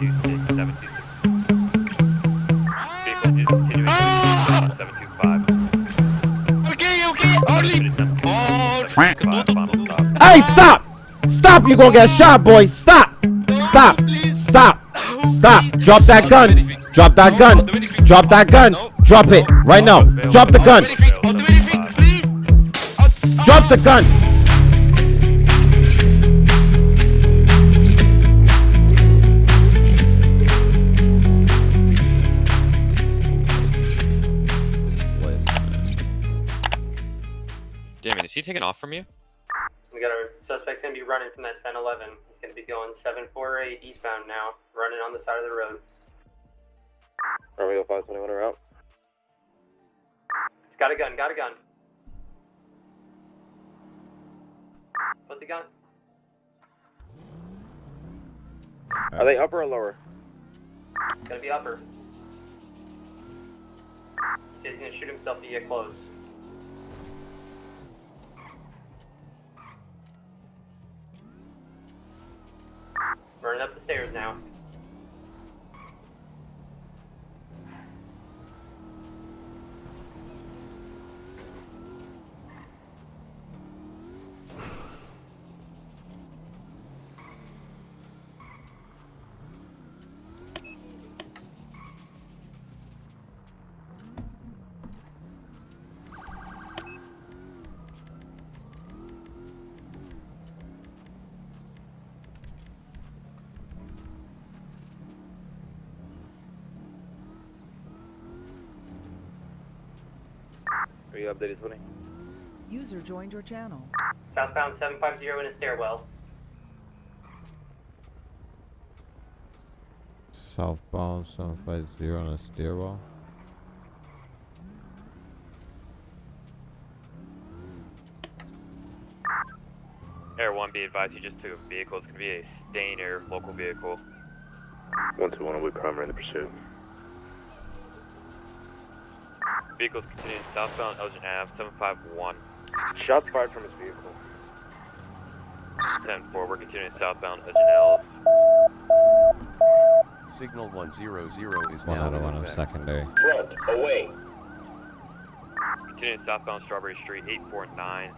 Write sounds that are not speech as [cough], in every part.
Hey, stop! Stop! You gonna get shot, boy! Stop! Stop! Stop! Stop! Drop that gun! Drop that gun! Drop that gun! Drop it right now! Drop the gun! Drop the gun! He taking off from you? We got our suspect gonna be running from that 1011. He's gonna be going 748 eastbound now, running on the side of the road. Romeo 521 are out. He's got a gun, got a gun. Put the gun. Are they upper or lower? Gonna be upper. He's gonna shoot himself to get close. Updated, 20? User joined your channel. Southbound 750 in a stairwell. Southbound 750 on a stairwell. Air 1, be advised you just took a vehicle. It's going to be a Stanier local vehicle. 121 we primary in the pursuit. Vehicle's continuing southbound Elgin Ave, 751. Shots fired from his vehicle. 10 4, we're continuing southbound Elgin Ave. Signal 100 is One now out of in one oh of effect. secondary. Front, away. Continuing southbound Strawberry Street, 849.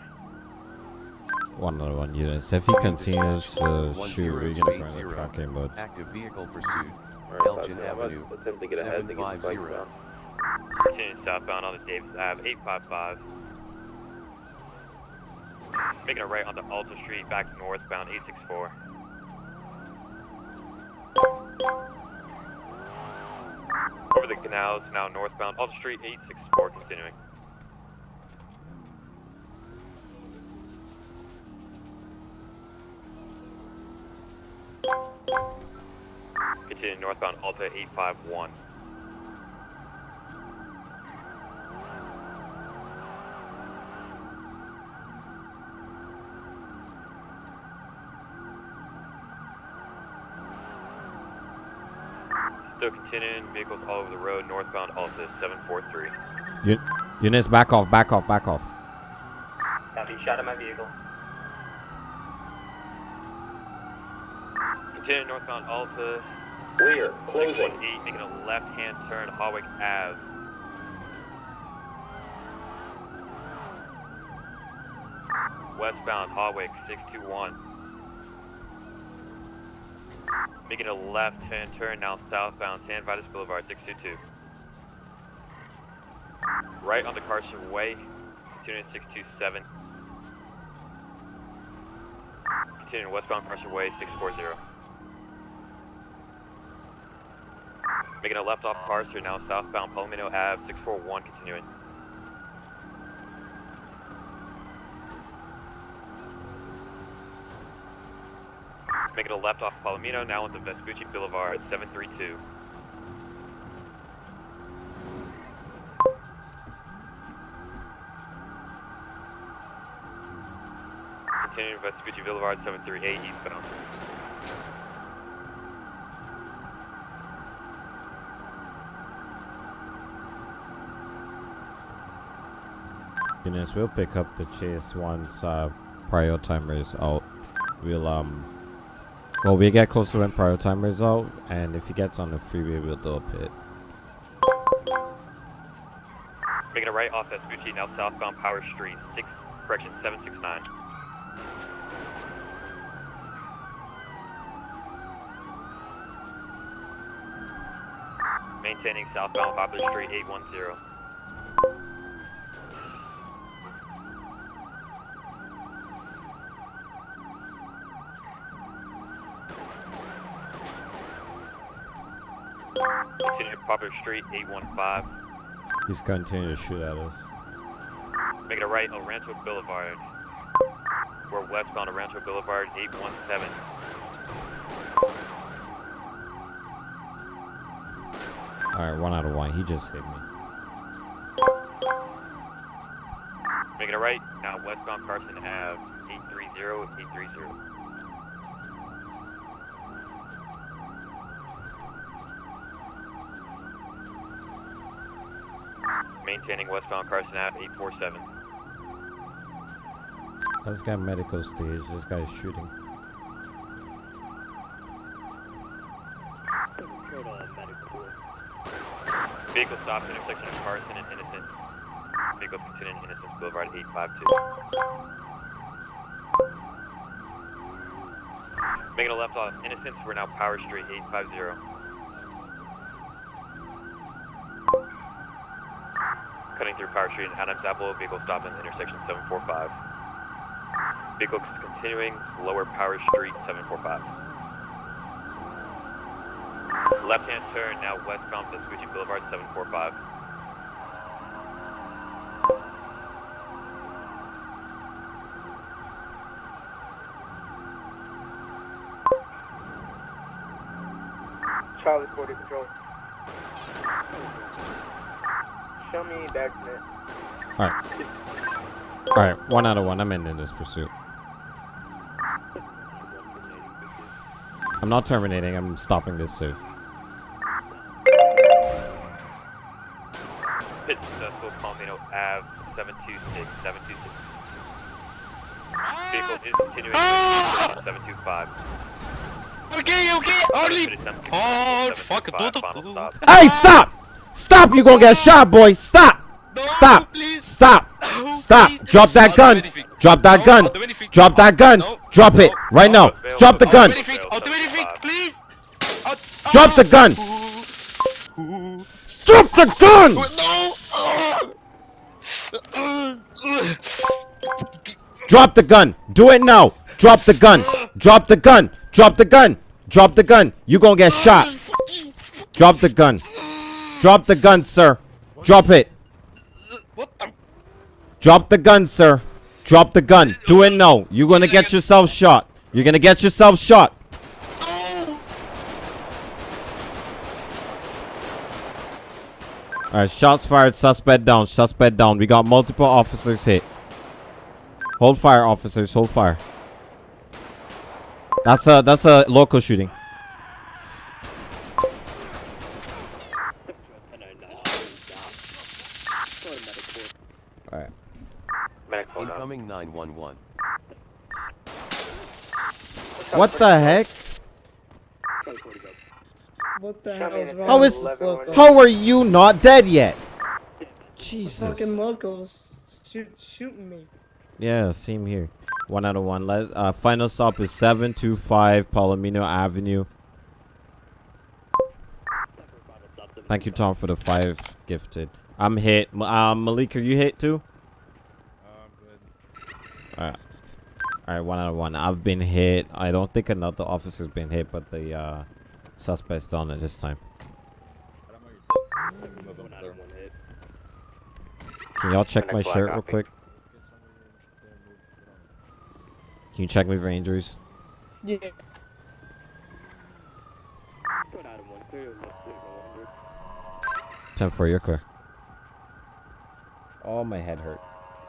One out of one units. If he continues to shoot, we're gonna bring the 1080. truck in, but Active vehicle pursuit. Elgin 521, Avenue, Attempt to get ahead to get 750. Continuing southbound on the Davis Ave, 855. Making a right onto Alta Street, back northbound, 864. Over the canals, now northbound, Alta Street, 864, continuing. Continuing northbound, Alta, 851. Still continuing, vehicles all over the road, northbound Alta 743. Un- units, back off, back off, back off. Copy, shot at my vehicle. Continuing northbound Alta Clear, 618, making a left-hand turn, Hawick Ave. Westbound Hawick 621. Making a left-hand turn now southbound San Vitus Boulevard 622. Right on the Carson Way, continuing 627. Continuing westbound Carson Way 640. Making a left off Carson now southbound Palomino Ave 641 continuing. Left off Palomino now into Vespucci Boulevard 732. Continuing Vespucci Boulevard 738 eastbound. Units, we'll pick up the chase once uh, prior timer is out. We'll um Well, we get close to when prior timer's out, and if he gets on the freeway, we'll do a pit. Making a right off Vespucci, now southbound Power Street, 6, correction, 769. Maintaining southbound Poplar Street, 810. Poplar Street, 815. He's continuing to shoot at us. Making a right on Rancho Boulevard. We're westbound on Rancho Boulevard, 817. Alright, one out of one. He just hit me. Making a right, now westbound Carson Ave, 830, 830. Maintaining westbound Carson Ave, 847. This guy medical stage. This guy is shooting. Vehicle stops intersection of Carson and Innocence. Vehicle continuing Innocence Boulevard, 852. Making a left off Innocence, we're now Power Street, 850. Cutting through Power Street and Adams Apple, vehicle stopping at intersection 745. Vehicle continuing lower Power Street, 745. Left hand turn, now westbound Vespucci Boulevard, 745. Charlie 40 control. Show me document. Alright. Alright, one out of one. I'm ending this pursuit. I'm not terminating. I'm stopping this safe. Pit successful, Palomino Ave, 726, 726. Vehicle is continuing intersection 725. Okay, okay, only. Pit attempt to Oh, 725, fuck, tudo, final tudo. stop. Hey, stop! Stop! You gonna get shot, boy! Stop! No, Stop! please. Stop! [laughs] No, Stop! please. Drop that gun! Drop that gun! I'll do anything. Drop that gun! Drop it right now! Drop the gun! I'll do anything. I'll do anything, please. I'll- Drop the gun! Drop the gun! Drop the gun! Do it now! Drop the gun! Drop the gun! Drop the gun! Drop the gun! You gonna get shot! Drop the gun! Drop the gun, sir! Drop it! What the? Drop the gun, sir! Drop the gun! Do it now! You're gonna get yourself shot! You're gonna get yourself shot! Alright, shots fired, suspect down, suspect down. We got multiple officers hit. Hold fire, officers, hold fire. That's a that's a local shooting. Mac phone up. Incoming 911. What the heck? What the hell is wrong How with is- this local? How are you not dead yet? Jesus. Fucking locals shoot, shooting me. Yeah, same here. One out of one. Let's, uh, final stop is 725 Palomino Avenue. Thank you, Tom, for the five gifted. I'm hit. M- Um, Malik, are you hit too? Alright. Alright, one out of one. I've been hit. I don't think another officer's been hit, but the uh, suspect's done it this time. Can y'all check my shirt real quick? Can you check me for injuries? Yeah. 10 for your clear. Oh, my head hurt.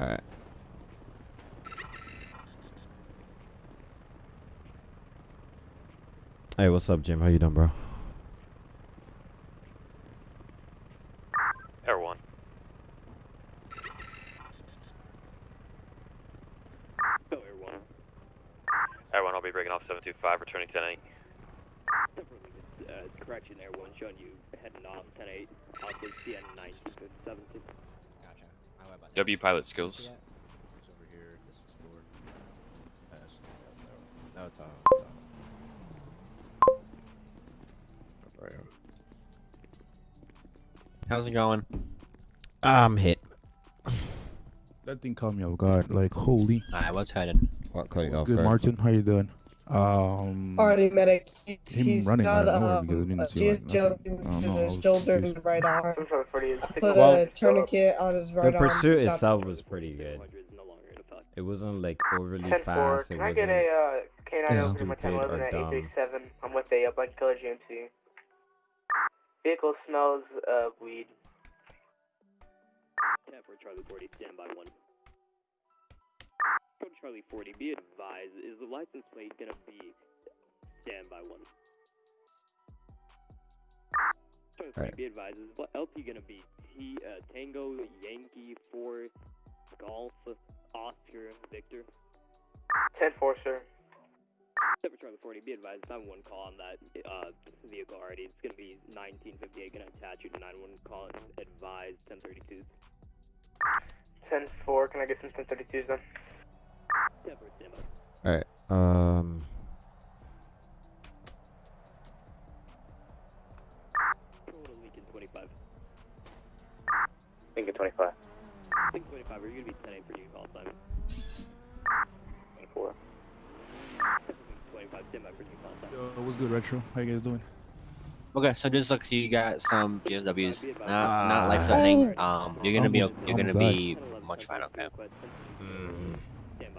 Alright. Hey, what's up, Jim? How you doing, bro? Air 1. Go Air 1. Air 1, I'll be breaking off 725, returning 10 8. Uh, correction, Air 1 showing you heading off 10-8, off the CN 1957. W pilot skills. How's it going? I'm hit. That thing caught me off guard. Like, holy. Alright, what's headed? What caught you What's off good, guard? Martin? How you doing? Um, Alrighty, medic. He's, him he's running got out um, because I didn't a like, Joe to don't know, I his shoulder confused. and right arm. Seven forty Put Well, a tourniquet on his right the arm. pursuit stop itself was pretty good. It wasn't like overly Ten four. fast. It Can I wasn't. get a uh, K9 Yeah. over my 1011 at 837? I'm with a, black killer GMC. Vehicle smells uh weed. 10 for Charlie 40, stand by 1. From Charlie 40, be advised, is the license plate gonna be stand by 1? Charlie 40, Alright. be advised, is the LT gonna be T, uh, Tango, Yankee, 4, Golf, Oscar, Victor? 10 4, sir. 10 for Charlie 40, be advised, 911 call on that uh, vehicle already. It's gonna be 1958, gonna attach you to 911 call, advised, 1032. 10 4. Can I get some 1032s then? Alright. Um. Total Lincoln 25. Lincoln 25. Lincoln 25, are you gonna be 10 for you call time? 4. 25, stand by for you call time. Yo, what's good, Retro? How you guys doing? Okay, so just look, you got some GSWs, not Ah. not life threatening. Um, you're gonna be Almost- you're gonna almost be much fine. Okay. Stand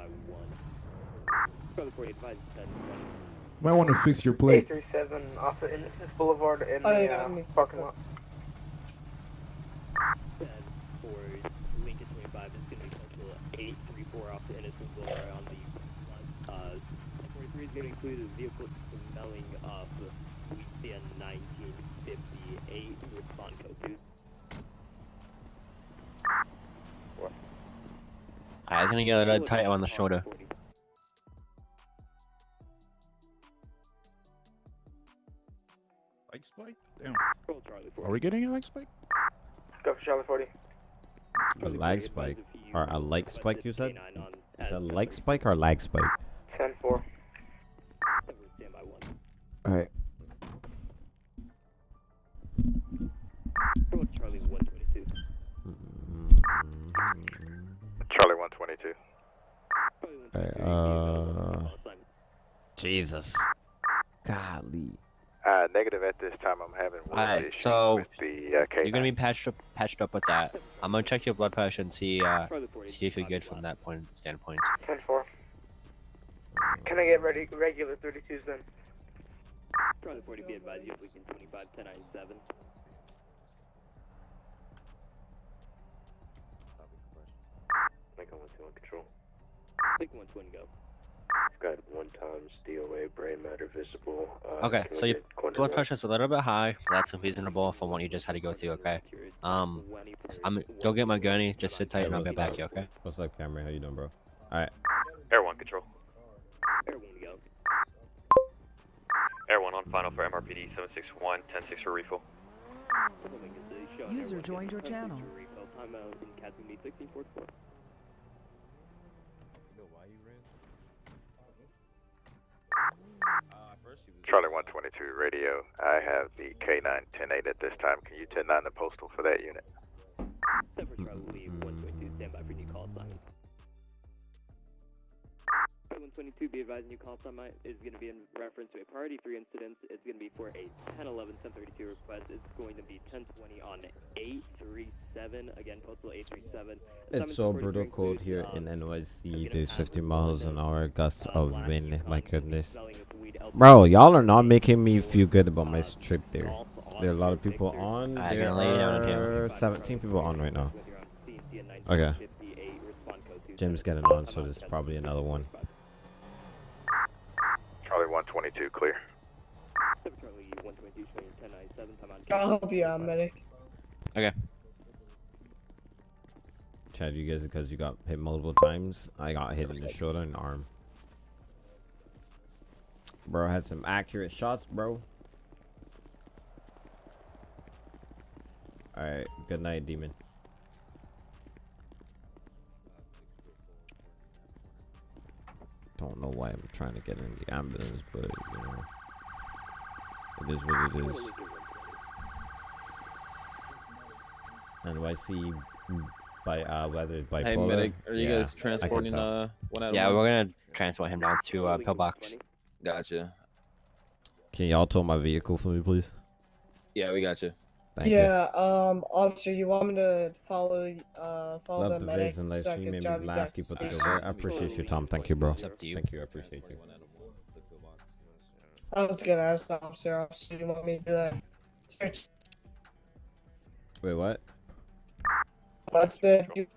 by 1. Charlie 40, advise 10 20. Might want to fix your plate. 837 off the Innocence Boulevard in Oh, the yeah, uh, let parking lot. 10 for Lincoln 25 is gonna be postal 834 off the Innocence Boulevard on the uh, 43 is gonna include a vehicle smelling of CN 1958 respond code 2. Alright, it's gonna get a little tight on the shoulder. Like spike? Damn. Roll Charlie 40. Are we getting a like spike? Go for Charlie 40. A lag spike. Or a like spike, you said? K9 on Is that as like spike or lag spike? 10 4. Stand by 1. Alright. 22. Uh, Jesus. Golly. Uh, negative at this time. I'm having one right, issue so with the uh, You're gonna be patched up, patched up with that. I'm gonna check your blood pressure and see uh, see if you're good from that point standpoint. Ten four. Can I get ready, regular 32s then? Probably 40 be advised you if we can 25 1097. Lincoln 121 control. Lincoln 120, go. It's got one times DOA brain matter visible. Uh, Okay, so we your get corner blood one? pressure's a little bit high. That's reasonable from what you just had to go through. Okay. Um, I'm go get my gurney. Just sit tight and I'll get back to you. Okay. What's up, Cameron? How you doing, bro? Alright. Air 1 control. Air 1, go. Air 1 on final for MRPD 761, 106 for refill. User joined your channel. Charlie 122 radio. I have the K9 108 at this time. Can you 109 the postal for that unit? 10 for Charlie Lee, 122, stand by for new call sign. 122, be advised, new call sign might- is going to be in reference to a priority 3 incident. It's going to be for a 1011 1032 request. It's going to be 1020 on 837. Again, postal 837. It's so brutal cold here in NYC. There's 50 miles an hour gusts of wind. My goodness. Bro, y'all are not making me feel good about my trip there. There are a lot of people on. I There can lay down on him. are 17 people on right now. Okay. Jim's getting on, so there's probably another one. Charlie 122, clear. I'll help you out, medic. Okay. Chad, you guys, because you got hit multiple times, I got hit in the shoulder and arm. Bro had some accurate shots, bro. Alright, good night, demon. Don't know why I'm trying to get in the ambulance, but you know, it is what it is. NYC by uh whether it's bipolar. Hey, medic, are you yeah, guys transporting tell. uh one at Yeah, we're gonna transport him down to uh, pillbox. Gotcha. Can y'all tow my vehicle for me, please? Yeah, we got you. Thank you. yeah, um, officer, you want me to follow, uh, follow Love the the medic vids and live so I stream can made drive me laugh. Keep to up the good station? work. I appreciate your time. Thank you, bro. It's up to you. Thank you. I appreciate you. I was gonna ask the officer, officer, you want me to do that? Search. Wait, what? What's the, do follow the,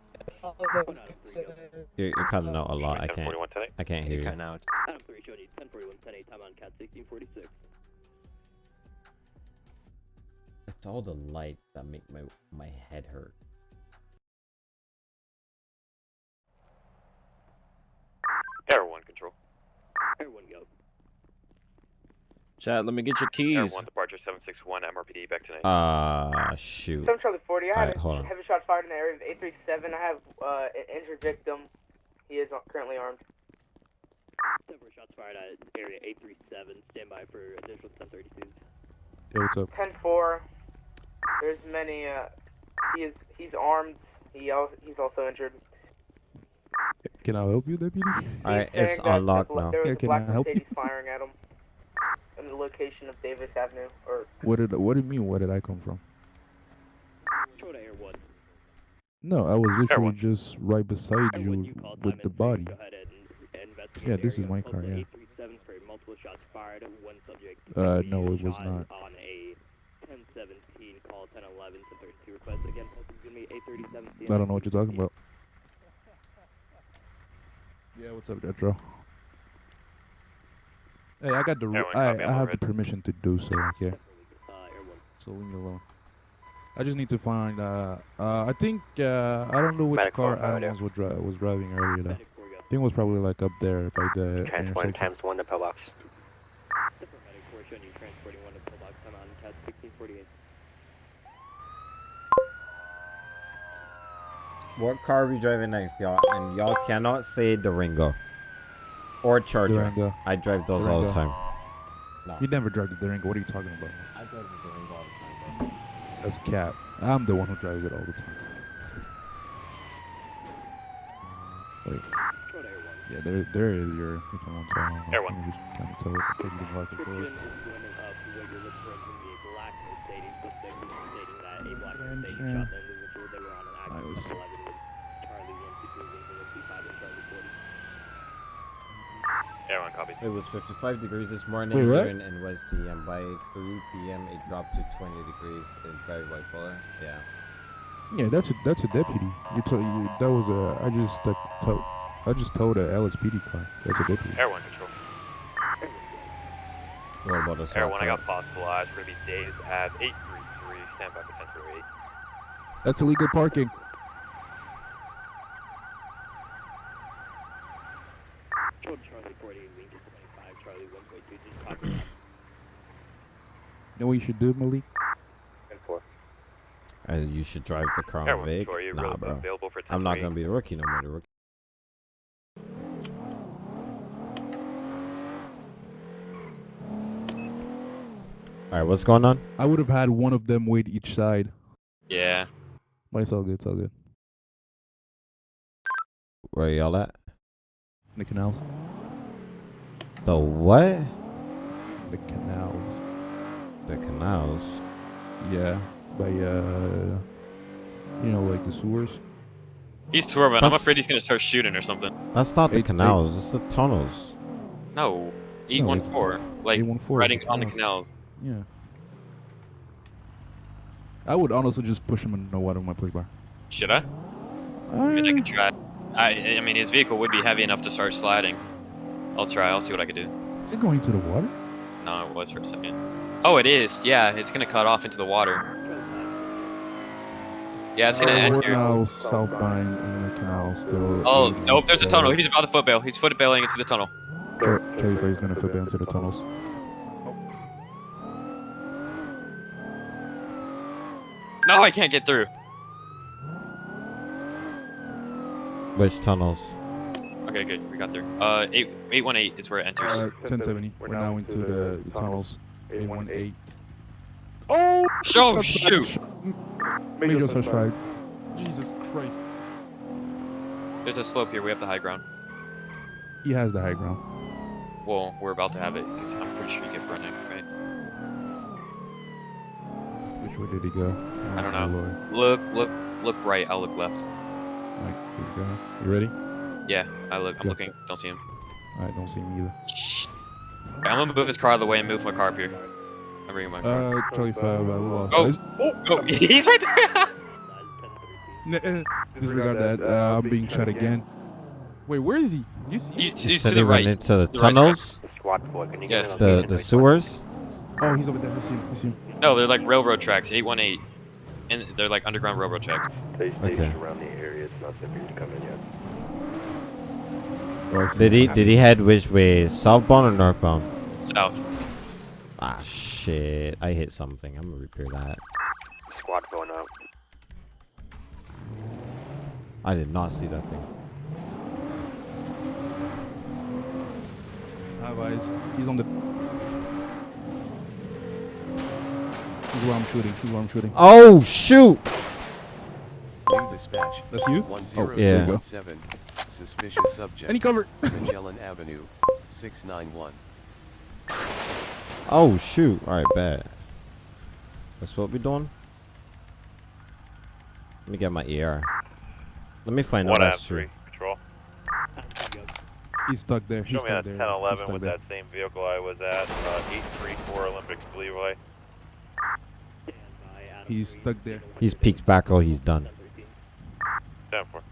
You're, you're cutting out a lot. I can't. I can't hear You're you. cutting out. Adam 3 showed you 1041 10 time on cat 1646. It's all the lights that make my my head hurt. Air 1 control. Everyone go. Chad, let me get your Air keys. 1 departure 761 MRPD back tonight. Uh, shoot. 7 Charlie 40, I had Alright, hold a on. heavy shots fired in the area of 837. I have uh, an injured victim. He is currently armed. Several shots fired at area 837. Stand by for additional 1032s. Yeah, what's up? 10-4. There's many, uh, he is, he's armed. He al- he's also injured. Can I help you, deputy? Alright, it's unlocked now. There was Yeah, a can black I help you? Mercedes firing at him. In the location of Davis Avenue, or What did What do you mean? Where did I come from? Control to Air 1. No, I was literally one. just right beside you you with the body. Go and Yeah, this is my car, yeah. 837 for multiple shots fired. Uh, no, it was not. On a 1017 call 1011 1032 request. Again, postal is going to be 837. I don't know what you're talking about. Yeah, what's up, Detro? Hey, I got the Air I I I'm have the permission to do so. Okay, Uh, so leave me alone. I just need to find. Uh, uh, I think uh, I don't know which Medic car four, Adam was, was, dri- was driving earlier. Though. I think it was probably like up there by the Transport intersection. times 1 to pillbox. Different medic force showing you transporting one to pillbox. I'm on cat 1648. What car are we driving next, y'all? And y'all cannot say Durango or Charger. Durango. I drive those all the time. No. You never drive the Durango. What are you talking about? I drive the Durango all the time, bro. That's cap. I'm the one who drives it all the time. Uh, wait, Control to Air 1. yeah, there, there is your. If I want to, I don't know. Air one. kind of tell it. Take the black and Description forth. is going to, uh, what you're looking for is going to be a black Mercedes suspect is stating that a black And, Mercedes yeah. shot the individual. They were on an active Nice. 11 with Charlie 122 leaving with C5 and Charlie 40. Air 1 copy. It was 55 degrees this morning Wait, what? here in NYC, and by 3 p.m. it dropped to 20 degrees. It's very bipolar. Yeah. Yeah, that's a that's a deputy. You told you that was a. I just uh, told. I just told a LSPD car. That's a deputy. Air 1 control. What about us? Air 1, I got possible eyes for these days at 833. Stand by for 1038. That's illegal parking. Control to Charlie 40, Lincoln 25, Charlie 1.2, just copy that. You know what you should do, Malik? 10-4. Uh, you should drive the car Air 1 Vic. control, Nah, really bro. for I'm not gonna be a rookie no more. The rookie. All right, what's going on? I would have had one of them wait each side. Yeah. But it's all good. It's all good. Where y'all at? The canals. The what? The canals. The canals. Yeah. By uh, you know, like the sewers. He's Torben. I'm afraid he's gonna start shooting or something. That's not the Eight- eight- canals. It's the tunnels. No. No, it's 814. Like, riding the on the canals. canals. Yeah. I would honestly just push him in the water with my police bar. Should I? I mean, I can try. I I mean, his vehicle would be heavy enough to start sliding. I'll try. I'll see what I can do. Is it going to the water? No, it was for a second. Oh, it is. Yeah, it's gonna cut off into the water. Yeah, it's gonna Uh, end here. now southbound in the canal still. Oh, aiming nope, there's a tunnel. He's about to foot bail. He's foot bailing into the tunnel. Char- Charlie Frey's gonna flip into the tunnels. No, I can't get through. Which tunnels? Okay, good. We got there. Uh, eight eight one eight is where it enters. Uh, 1070. We're now into the, the tunnels. 818. Oh! Oh, That's shoot. Major such flag. Jesus Christ. There's a slope here. We have the high ground. He has the high ground. Well, we're about to have it because I'm pretty sure you get running, right? Which way did he go? I don't Oh, know. Lord. Look, look, look right. I'll look left. Like, here we go. You ready? Yeah, I look. I'm Go. looking. Don't see him. I don't see him either. Okay, I'm gonna move his car out of the way and move my car up here. I'm bringing my car. Uh, Charlie 5, I lost. Oh, Is- oh, [laughs] he's right there. Disregard that. Uh, I'm being shot again. Wait, where is he? You see? He's, You he's said to the right. into the The tunnels? Squad 4, can you Yeah. The the sewers? Oh, he's over there. I see him. I see him. No, they're like railroad tracks. Eight one eight, and they're like underground railroad tracks. Stay Okay. around the area. It's not safe for you to come in yet. I Did he did he head which way? Southbound or northbound? South. Ah shit. I hit something. I'm gonna repair that. Squad going up. I did not see that thing. Have eyes. He's on the. He's where I'm shooting. He's where I'm shooting. Oh shoot! New dispatch. That's you? One Oh, zero yeah. go. seven. Suspicious subject. Any cover? Magellan Avenue, 691. Oh shoot! Alright, bad. That's what we're doing? Let me get my ER. Let me find out One that's true. Patrol. He's stuck there. He's Show me stuck that there. 1011 He's stuck with there. that same vehicle I was at, uh, 834 Olympic Leeway. He's stuck there. He's peeked back. Oh, he's done. 10 4.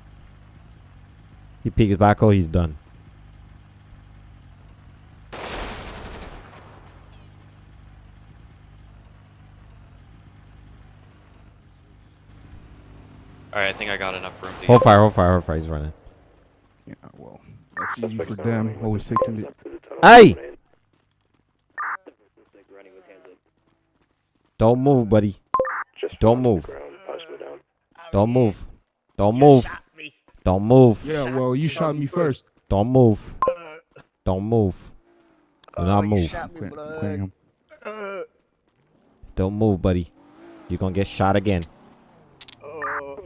He peeked back. Oh, he's done. All right, I think I got enough room to. Hold fire. Hold fire. Hold fire. He's running. Yeah, well, that's easy for them. Always taking the. Hey! Don't move, buddy. Don't move. Don't move. Don't move. Don't move. Yeah, well, you shot me first. Don't move. Don't move. Do not oh, move. Clear- clearing him. Don't move, buddy. You're gonna get shot again. Oh,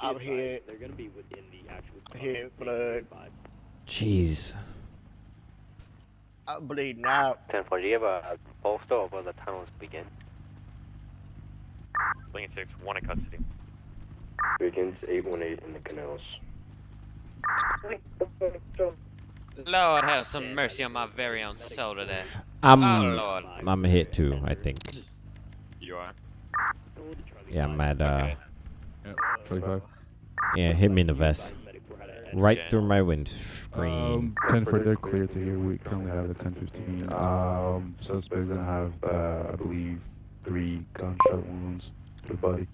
I'm here. They're gonna be within the actual. Here, blood. Jeez. I'm bleeding out. 10 4, do you have a bolster over the tunnels begin? Lincoln 6, 1 in custody. Begins 818 in the canals. Lord have some mercy on my very own soul today. I'm Oh Lord. I'm hit too, I think. You are. Yeah, I'm at uh Yeah, Charlie 5. yeah, hit me in the vest. Right through my windscreen. Um, 10 for they're clear to here. We currently have a 1015. Um, suspect's gonna have, uh, I believe, three gunshot wounds to the body.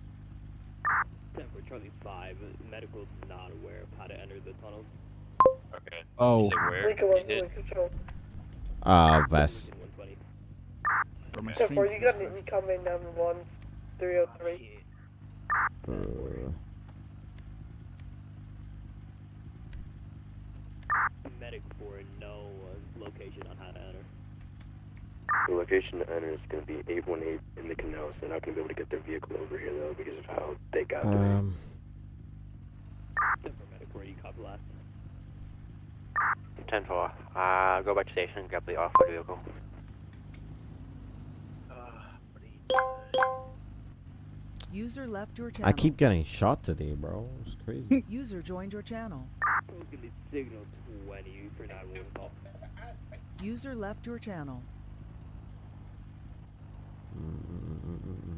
Ten for Charlie Five. Medical's not aware of how to enter the tunnel. Okay. Oh. You said where? Lincoln You one, hit? Lincoln control. Uh vest. From my four, you got an incoming number one, three oh three. Uh, Medic for no uh, location on how to enter. The location to enter is going to be 818 in the canals. They're not going to be able to get their vehicle over here, though, because of how they got there. um Ten for medic where you copy last. 10 4, uh, go back to station, grab the off-road vehicle. User left your channel. I keep getting shot today, bro. It's crazy. [laughs] User joined your channel. It's gonna be signal 20 for 911. User left your channel. Mm, mm, mm,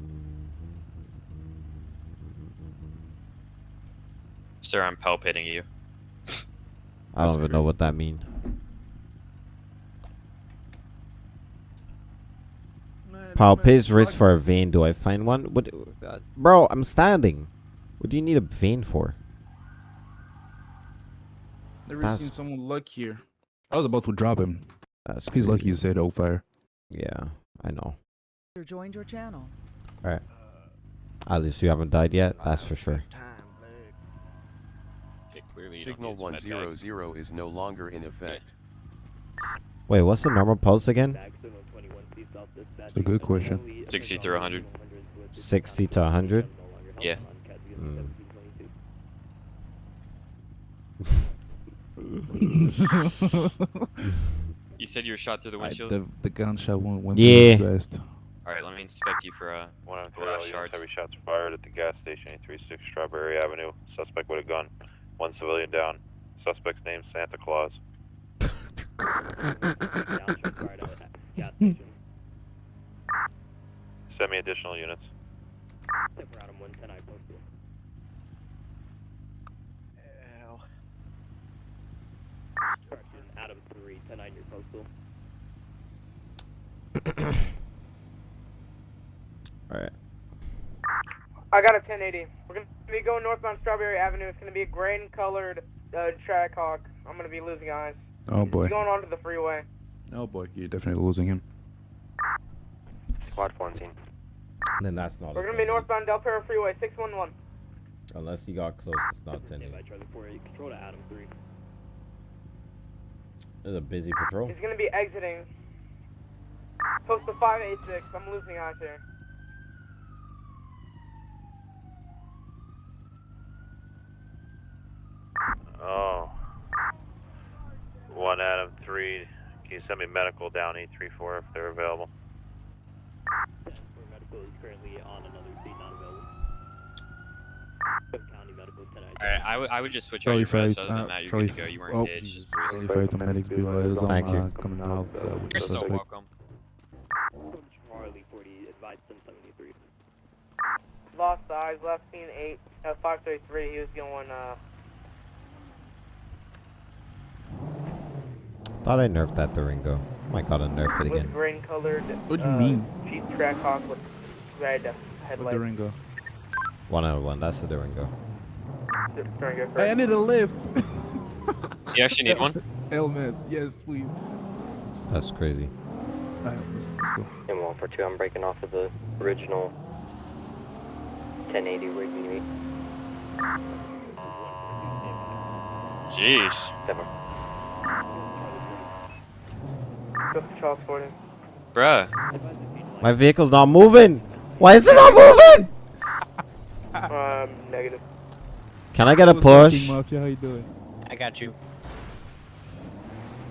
Sir, I'm palpating you. I don't even know what that means. Palpate's wrist for a vein. Do I find one? What, uh, bro? I'm standing. What do you need a vein for? Never That's- seen someone luckier. I was about to drop him. That's He's lucky you said said fire. Yeah, I know. User joined your channel. All right. At least you haven't died yet. That's for sure. Okay, clearly Signal need some med bag. 100 is no longer in effect. Wait, what's the normal pulse again? It's a good question. 60 through 100. 60 to 100. Yeah. Mm. [laughs] You said you were shot through the I- windshield? the, the gunshot went, went Yeah. through his. Alright, let me inspect you for uh, One of the glass units, shards. heavy shots fired at the gas station, 836 Strawberry Avenue. Suspect with a gun. One civilian down. Suspect's name Santa Claus. [laughs] Send me additional units. Adam 3, 10 9 your postal. All right. I got a 1080. We're gonna be going northbound Strawberry Avenue. It's gonna be a grain colored uh, track hawk. I'm gonna be losing eyes. Oh boy. He's Going onto the freeway. Oh boy, you're definitely losing him. Squad 14. Then that's not. We're gonna be northbound Del Perro Freeway 611. Unless he got close, it's not 10. Stand by Charlie 4, control to Adam 3. It's a busy patrol. He's gonna be exiting. Post to 586. I'm losing eyes here. Oh. One Adam 3. Can you send me medical down 834 if they're available? Medical is currently on another seat, not available. County Medical 10 Alright, I would- I would just switch out Charlie your vest. fight, Other than uh, that, you're Charlie good to go. You weren't oh, engaged. Just. Charlie fight, the medics be advised on Thank you. uh, coming out uh, with the You're so suspect. welcome. Charlie 40, advised 1073. Lost eyes. Left scene 8. Uh, 533. He was going. Uh, Thought I nerfed that Durango. Might gotta nerf it with again. grain colored. What do you uh, mean? Jeep Trackhawk with red headlights. Durango. One out of one. That's the Durango. Durango, Hey, I need a lift. You actually need one? [laughs] Helmets, yes, please. That's crazy. Alright, let's, let's go. And 142, I'm breaking off of the original 1080 where you need me. Jeez. Seven. Go for Charles Bruh. My vehicle's not moving. Why is it not moving? [laughs] Um, negative. Can I get a What's up, King push? Mafia, how you doing? I got you.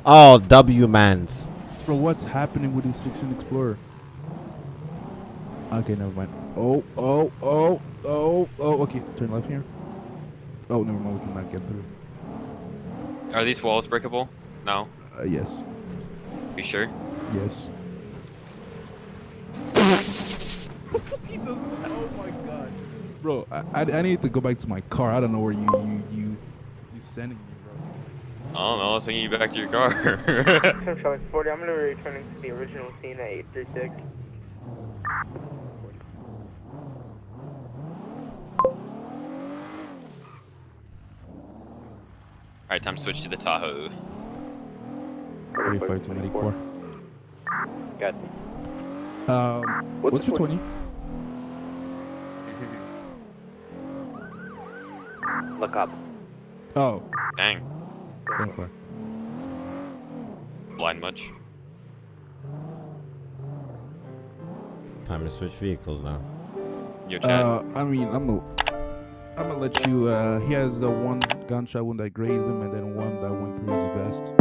Oh, W mans. Bro, what's happening with this 16 Explorer? Okay, never mind. Oh, oh, oh, oh, oh, okay. Turn left here. Oh, never mind, we cannot get through. Are these walls breakable? No. Uh, yes, You sure? yes. [laughs] he doesn't, oh my god. Bro, I, I, I need to go back to my car. I don't know where you, you, you, you sending me, bro. I don't know. I was taking you back to your car. [laughs] Tim Charlie 40. I'm gonna be returning to the original scene at 836. Alright, time to switch to the Tahoe. 35 to 94. Got Um, what's, your 20? [laughs] Look up. Oh, Dang. 24. Blind much? Time to switch vehicles now. Yo, Chad. Uh, I mean, I'm gonna, I'm gonna let you. Uh, he has uh, one gunshot wound that grazed him, and then one that went through his vest.